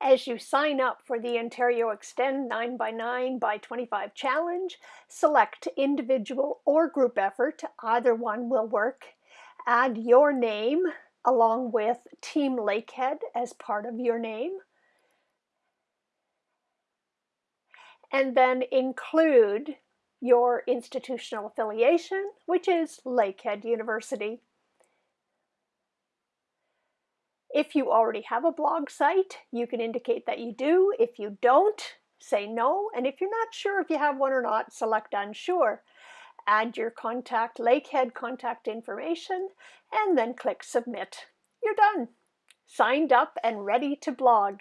As you sign up for the Ontario Extend 9x9 by 25 challenge, select individual or group effort, either one will work. Add your name along with Team Lakehead as part of your name. And then include your institutional affiliation, which is Lakehead University. If you already have a blog site, you can indicate that you do. If you don't, say no. And if you're not sure if you have one or not, select unsure. Add your contact Lakehead contact information and then click submit. You're done. Signed up and ready to blog.